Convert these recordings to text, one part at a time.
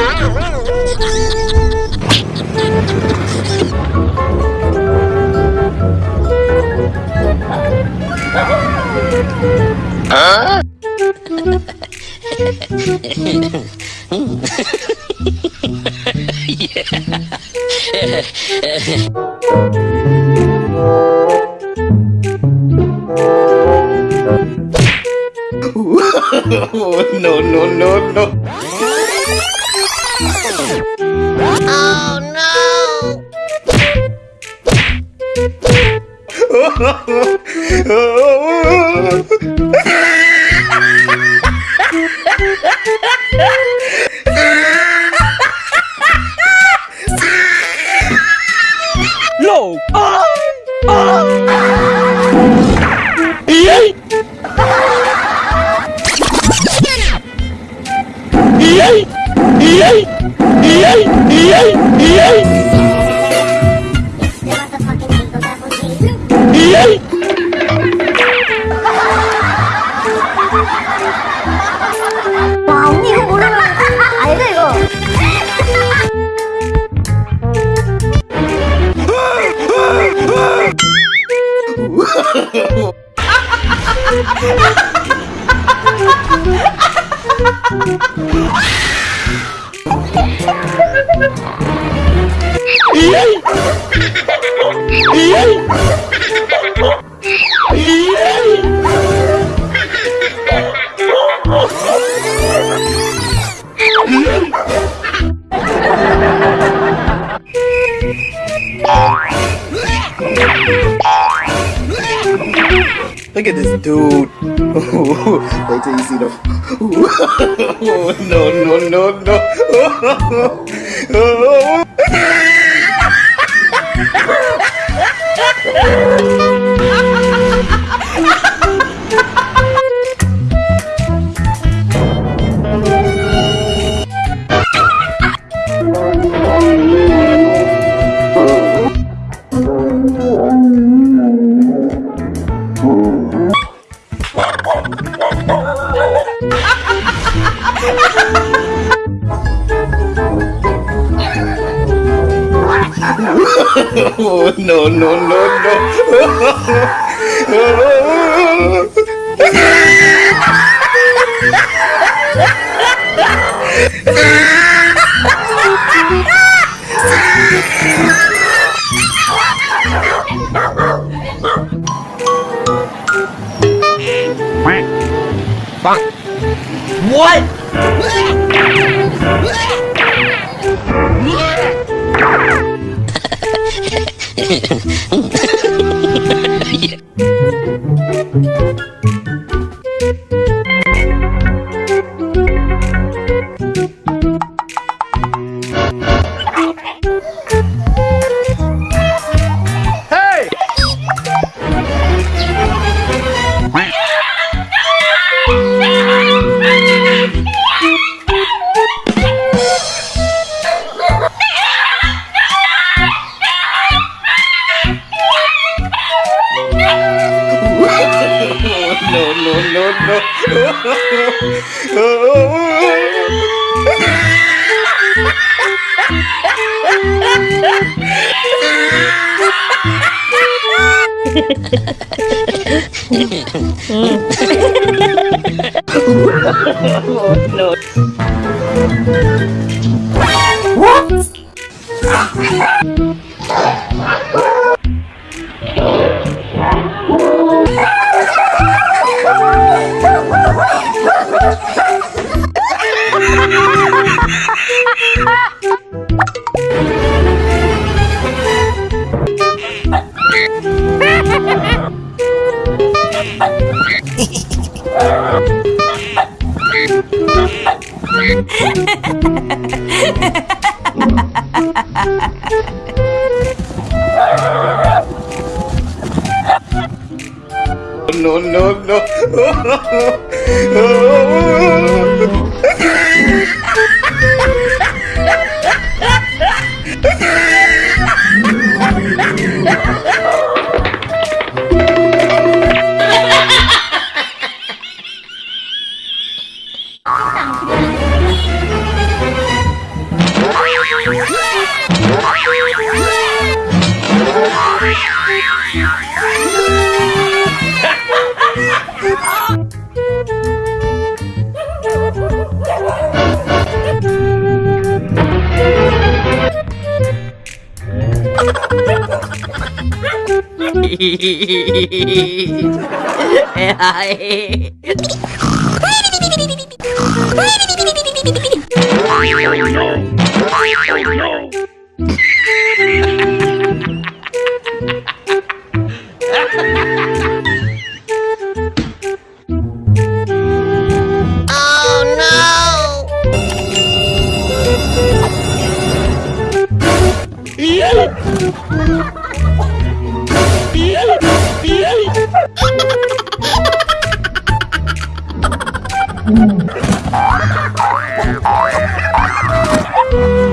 oh, no, no, no, no. lộn ơi ý ý ý ý ý ý ý Ih! Ih! Look at this dude. Wait till you see the. no, no, no, no. Oh, Fuck. What? いいね。oh, no. No, no. Hey, happened?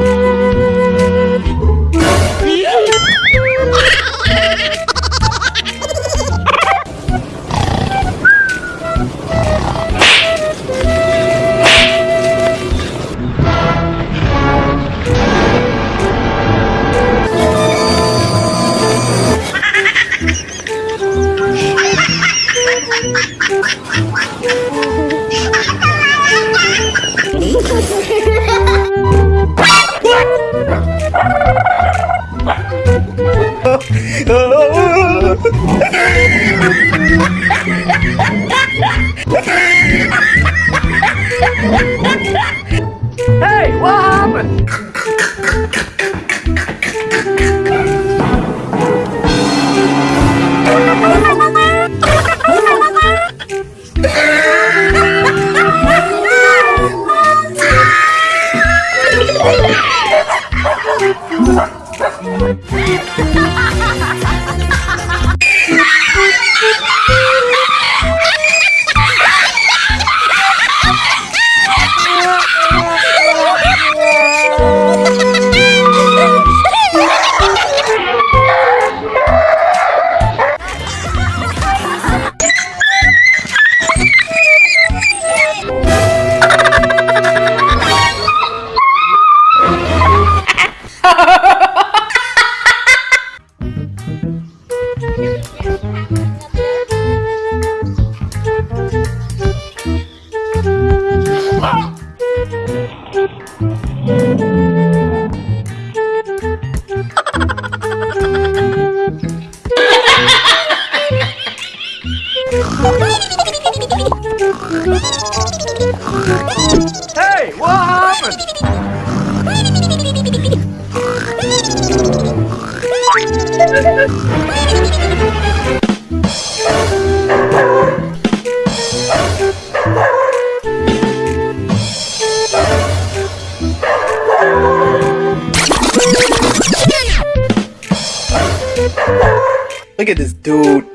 Look at this dude.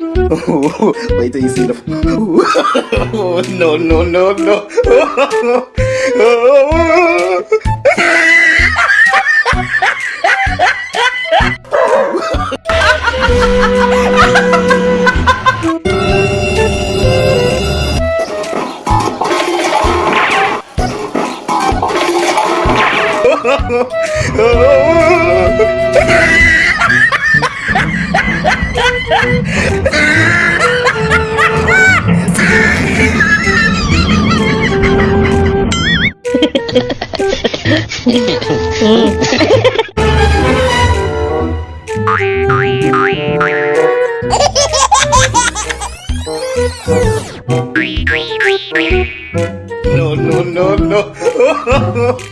Wait till you see the. oh, no, no, no, no. oh, no, no, no, no.